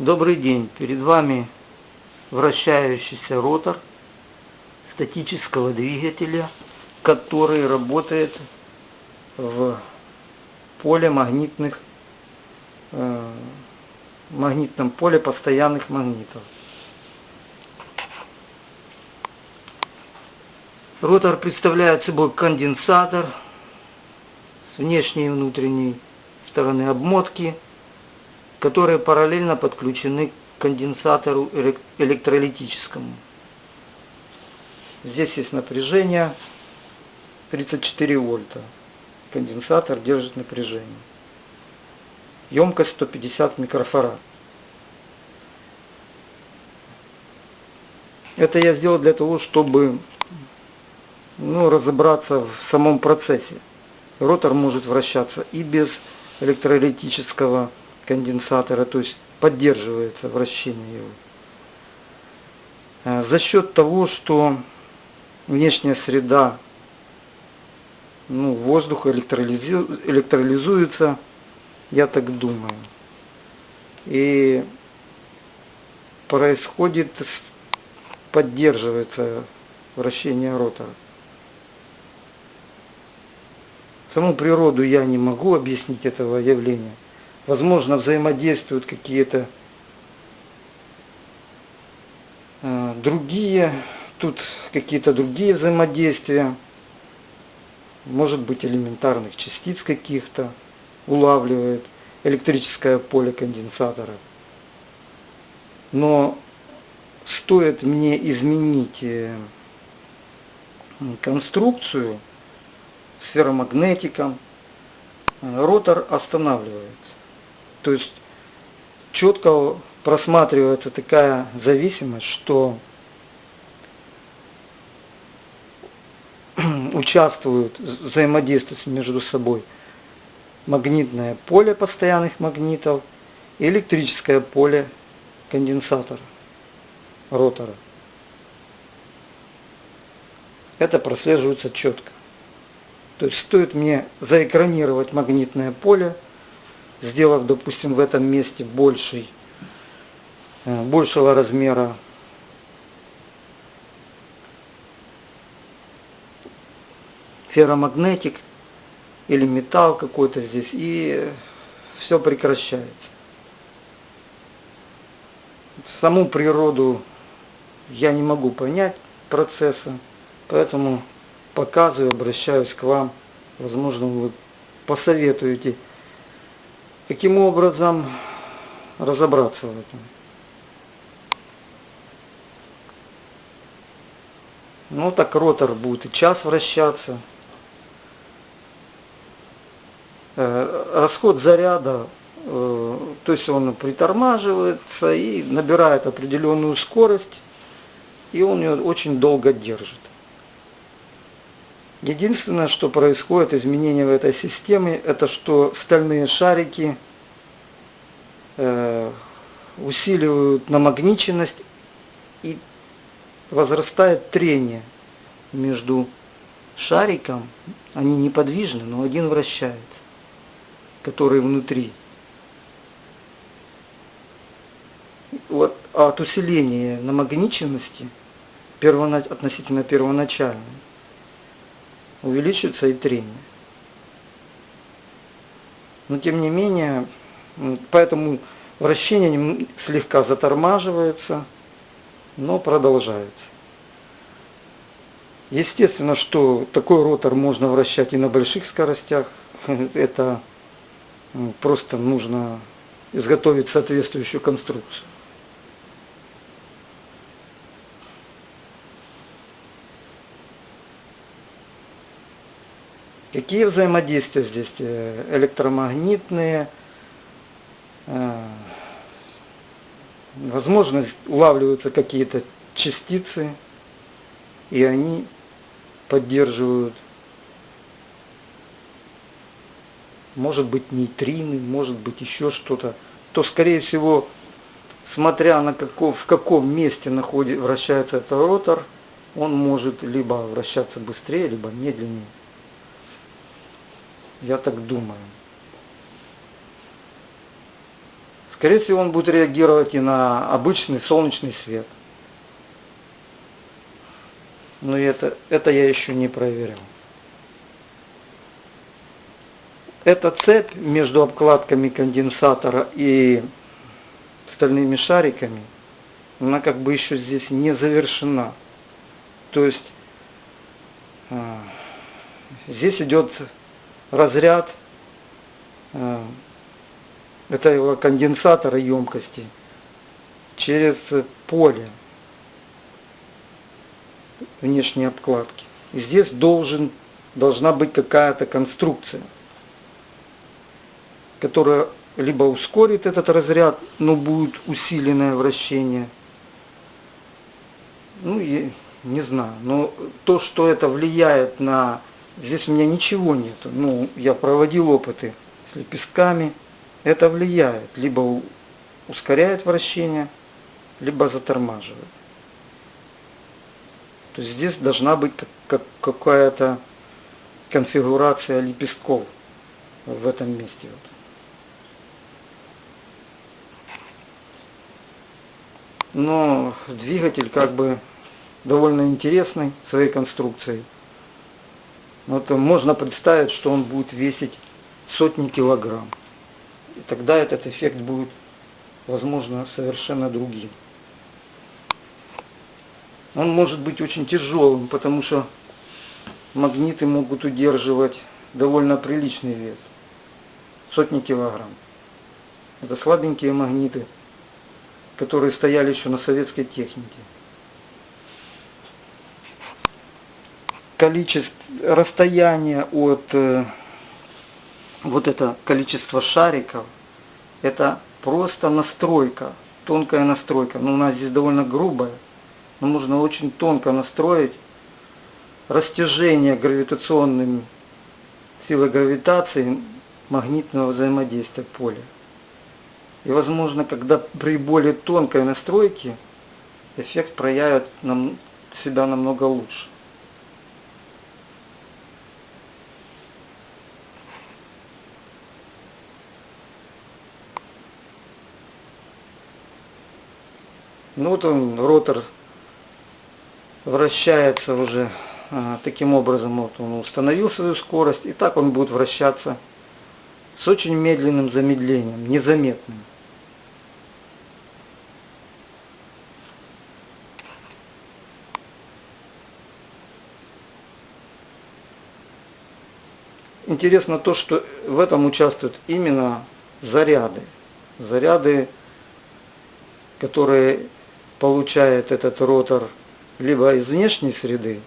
Добрый день! Перед вами вращающийся ротор статического двигателя, который работает в поле магнитных, э, магнитном поле постоянных магнитов. Ротор представляет собой конденсатор с внешней и внутренней стороны обмотки, которые параллельно подключены к конденсатору электролитическому. Здесь есть напряжение 34 вольта. Конденсатор держит напряжение. Емкость 150 микрофарад. Это я сделал для того, чтобы ну, разобраться в самом процессе. Ротор может вращаться и без электролитического конденсатора, то есть поддерживается вращение его. А, за счет того, что внешняя среда, ну, воздух электролизу, электролизуется, я так думаю. И происходит, поддерживается вращение ротора. Саму природу я не могу объяснить этого явления возможно, взаимодействуют какие-то э, другие, тут какие-то другие взаимодействия, может быть элементарных частиц каких-то улавливает электрическое поле конденсатора. Но стоит мне изменить э, конструкцию с ферромагнетиком, э, ротор останавливается. То есть четко просматривается такая зависимость, что участвуют, взаимодействуют между собой магнитное поле постоянных магнитов и электрическое поле конденсатора, ротора. Это прослеживается четко. То есть стоит мне заэкранировать магнитное поле, сделав, допустим, в этом месте больший, э, большего размера ферромагнетик или металл какой-то здесь, и все прекращается. Саму природу я не могу понять процесса, поэтому показываю, обращаюсь к вам. Возможно, вы посоветуете Каким образом разобраться в этом? Ну так ротор будет и час вращаться. Э, расход заряда, э, то есть он притормаживается и набирает определенную скорость, и он ее очень долго держит. Единственное, что происходит, изменение в этой системе, это что стальные шарики э, усиливают намагниченность и возрастает трение между шариком, они неподвижны, но один вращается, который внутри. Вот от усиления намагниченности относительно первоначальной увеличится и трение. Но тем не менее, поэтому вращение слегка затормаживается, но продолжается. Естественно, что такой ротор можно вращать и на больших скоростях. Это просто нужно изготовить соответствующую конструкцию. Какие взаимодействия здесь? Э, электромагнитные, э, возможно, улавливаются какие-то частицы, и они поддерживают, может быть, нейтрины, может быть, еще что-то, то, скорее всего, смотря на каков, в каком месте находит, вращается этот ротор, он может либо вращаться быстрее, либо медленнее. Я так думаю. Скорее всего, он будет реагировать и на обычный солнечный свет. Но это, это я еще не проверил. Эта цепь между обкладками конденсатора и стальными шариками, она как бы еще здесь не завершена. То есть а, здесь идет разряд а, этого конденсатора емкости через поле внешней обкладки. И здесь должен, должна быть какая-то конструкция, которая либо ускорит этот разряд, но будет усиленное вращение. Ну, я не знаю. Но то, что это влияет на... Здесь у меня ничего нет. Ну, я проводил опыты с лепестками. Это влияет. Либо ускоряет вращение, либо затормаживает. То есть здесь должна быть какая-то конфигурация лепестков в этом месте. Но двигатель как бы довольно интересный своей конструкцией. Вот можно представить, что он будет весить сотни килограмм. И тогда этот эффект будет, возможно, совершенно другим. Он может быть очень тяжелым, потому что магниты могут удерживать довольно приличный вес. Сотни килограмм. Это слабенькие магниты, которые стояли еще на советской технике. Количество, расстояние от э, вот это количество шариков, это просто настройка, тонкая настройка. Но у нас здесь довольно грубая но нужно очень тонко настроить растяжение гравитационными силой гравитации магнитного взаимодействия поля. И возможно, когда при более тонкой настройке эффект проявит нам, себя намного лучше. Ну вот он, ротор вращается уже а, таким образом, вот он установил свою скорость, и так он будет вращаться с очень медленным замедлением, незаметным. Интересно то, что в этом участвуют именно заряды. Заряды, которые получает этот ротор либо из внешней среды,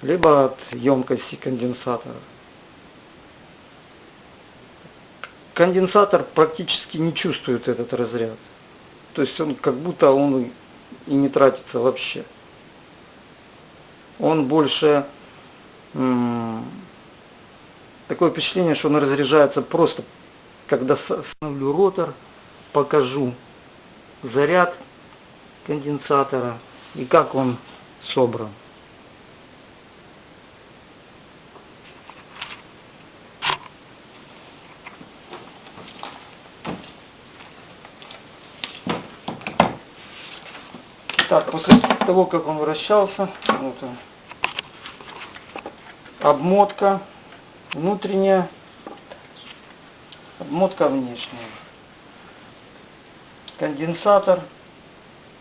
либо от емкости конденсатора. Конденсатор практически не чувствует этот разряд. То есть он как будто он и не тратится вообще. Он больше такое впечатление, что он разряжается просто, когда остановлю ротор, покажу заряд конденсатора – и как он собран. Так, после того, как он вращался, вот он, обмотка внутренняя, обмотка внешняя. Конденсатор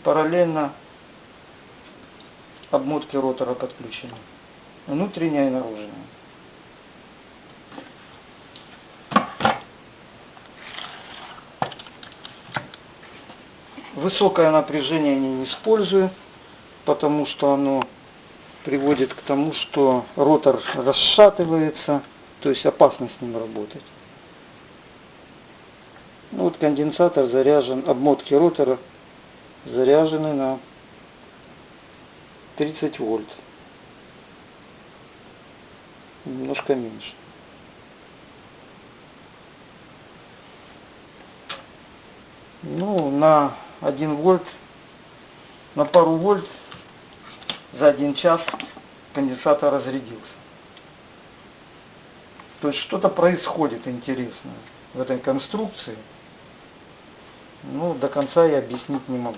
параллельно обмотки ротора подключены. Внутренняя и наружная. Высокое напряжение я не использую, потому что оно приводит к тому, что ротор расшатывается, то есть опасно с ним работать. Ну, вот конденсатор заряжен, обмотки ротора заряжены на 30 вольт. Немножко меньше. Ну, на 1 вольт, на пару вольт за один час конденсатор разрядился. То есть что-то происходит интересное в этой конструкции. Ну, до конца я объяснить не могу.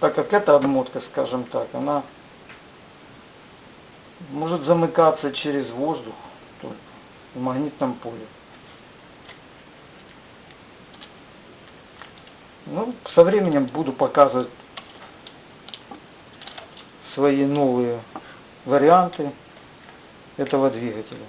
Так как эта обмотка, скажем так, она может замыкаться через воздух только в магнитном поле. Ну, со временем буду показывать свои новые варианты этого двигателя.